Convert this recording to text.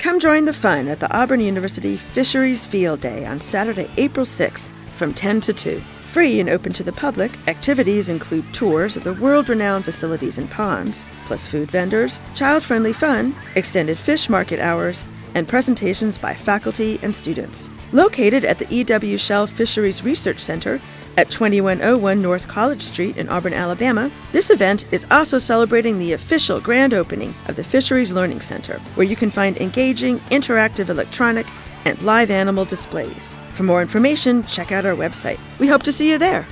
Come join the fun at the Auburn University Fisheries Field Day on Saturday, April 6th from 10 to 2. Free and open to the public, activities include tours of the world renowned facilities and ponds, plus food vendors, child friendly fun, extended fish market hours, and presentations by faculty and students. Located at the E.W. Shell Fisheries Research Center at 2101 North College Street in Auburn, Alabama, this event is also celebrating the official grand opening of the Fisheries Learning Center, where you can find engaging, interactive electronic, and live animal displays. For more information, check out our website. We hope to see you there.